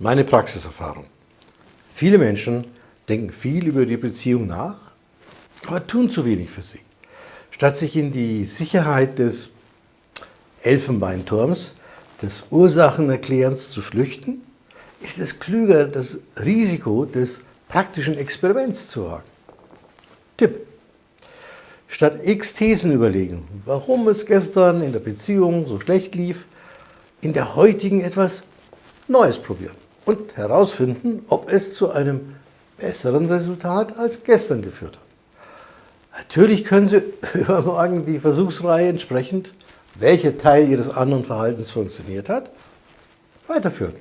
Meine Praxiserfahrung. Viele Menschen denken viel über die Beziehung nach, aber tun zu wenig für sie. Statt sich in die Sicherheit des Elfenbeinturms, des Ursachenerklärens zu flüchten, ist es klüger, das Risiko des praktischen Experiments zu wagen. Tipp. Statt x Thesen überlegen, warum es gestern in der Beziehung so schlecht lief, in der heutigen etwas Neues probieren und herausfinden, ob es zu einem besseren Resultat als gestern geführt hat. Natürlich können Sie übermorgen die Versuchsreihe entsprechend, welcher Teil Ihres anderen Verhaltens funktioniert hat, weiterführen.